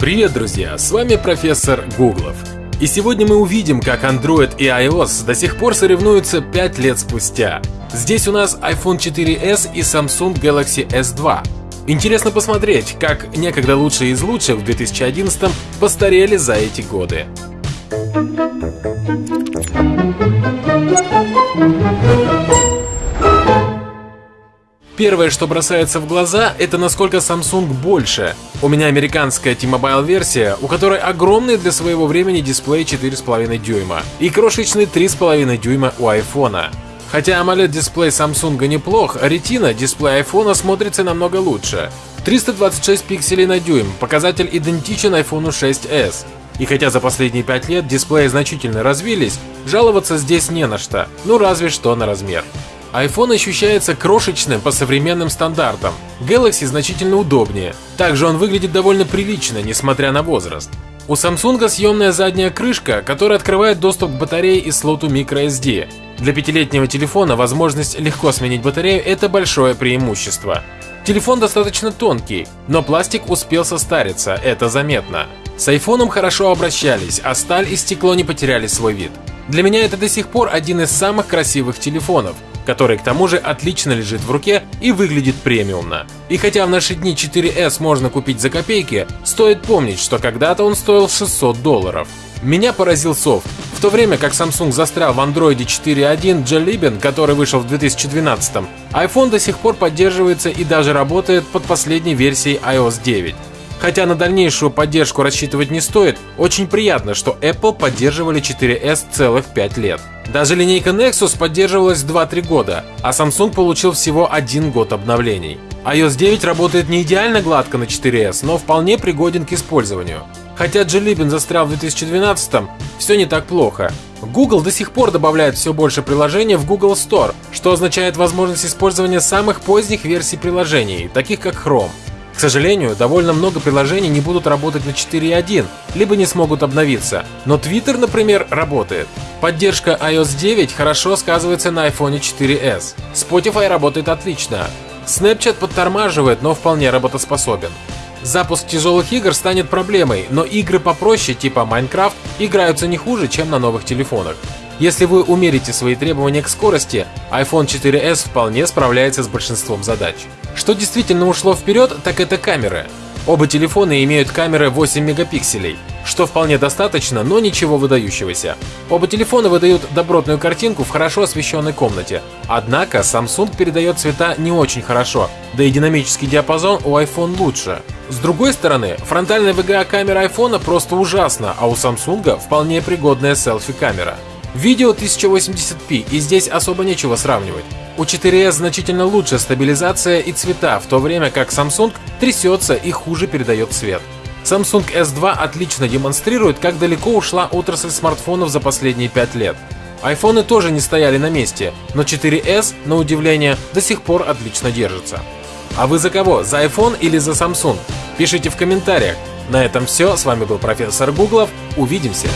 Привет, друзья! С вами профессор Гуглов. И сегодня мы увидим, как Android и iOS до сих пор соревнуются 5 лет спустя. Здесь у нас iPhone 4s и Samsung Galaxy S2. Интересно посмотреть, как некогда лучшие из лучших в 2011 постарели за эти годы. Первое, что бросается в глаза, это насколько Samsung больше. У меня американская T-Mobile версия, у которой огромный для своего времени дисплей 4,5 дюйма и крошечный 3,5 дюйма у iPhone. Хотя AMOLED-дисплей Samsung неплох, Retina дисплей iPhone смотрится намного лучше. 326 пикселей на дюйм, показатель идентичен iPhone 6s. И хотя за последние 5 лет дисплеи значительно развились, жаловаться здесь не на что, ну разве что на размер iPhone ощущается крошечным по современным стандартам. Galaxy значительно удобнее. Также он выглядит довольно прилично, несмотря на возраст. У Samsung съемная задняя крышка, которая открывает доступ к батарее и слоту microSD. Для пятилетнего телефона возможность легко сменить батарею – это большое преимущество. Телефон достаточно тонкий, но пластик успел состариться, это заметно. С айфоном хорошо обращались, а сталь и стекло не потеряли свой вид. Для меня это до сих пор один из самых красивых телефонов, который к тому же отлично лежит в руке и выглядит премиумно. И хотя в наши дни 4S можно купить за копейки, стоит помнить, что когда-то он стоил 600 долларов. Меня поразил софт. В то время как Samsung застрял в Android 4.1 Jellybean, который вышел в 2012, iPhone до сих пор поддерживается и даже работает под последней версией iOS 9. Хотя на дальнейшую поддержку рассчитывать не стоит, очень приятно, что Apple поддерживали 4S целых 5 лет. Даже линейка Nexus поддерживалась 2-3 года, а Samsung получил всего один год обновлений. iOS 9 работает не идеально гладко на 4S, но вполне пригоден к использованию. Хотя Jellybean застрял в 2012 все не так плохо. Google до сих пор добавляет все больше приложений в Google Store, что означает возможность использования самых поздних версий приложений, таких как Chrome. Сожалению, довольно много приложений не будут работать на 4.1, либо не смогут обновиться, но Twitter, например, работает. Поддержка iOS 9 хорошо сказывается на iPhone 4s. Spotify работает отлично. Snapchat подтормаживает, но вполне работоспособен. Запуск тяжелых игр станет проблемой, но игры попроще, типа Minecraft, играются не хуже, чем на новых телефонах. Если вы умерите свои требования к скорости, iPhone 4s вполне справляется с большинством задач. Что действительно ушло вперед, так это камеры. Оба телефона имеют камеры 8 мегапикселей, что вполне достаточно, но ничего выдающегося. Оба телефона выдают добротную картинку в хорошо освещенной комнате. Однако Samsung передает цвета не очень хорошо, да и динамический диапазон у iPhone лучше. С другой стороны, фронтальная VGA-камера iPhone просто ужасна, а у Samsung вполне пригодная селфи-камера. Видео 1080p, и здесь особо нечего сравнивать. У 4S значительно лучше стабилизация и цвета, в то время как Samsung трясется и хуже передает цвет. Samsung S2 отлично демонстрирует, как далеко ушла отрасль смартфонов за последние 5 лет. Айфоны тоже не стояли на месте, но 4S, на удивление, до сих пор отлично держится. А вы за кого? За iPhone или за Samsung? Пишите в комментариях. На этом все. С вами был профессор Гуглов. Увидимся.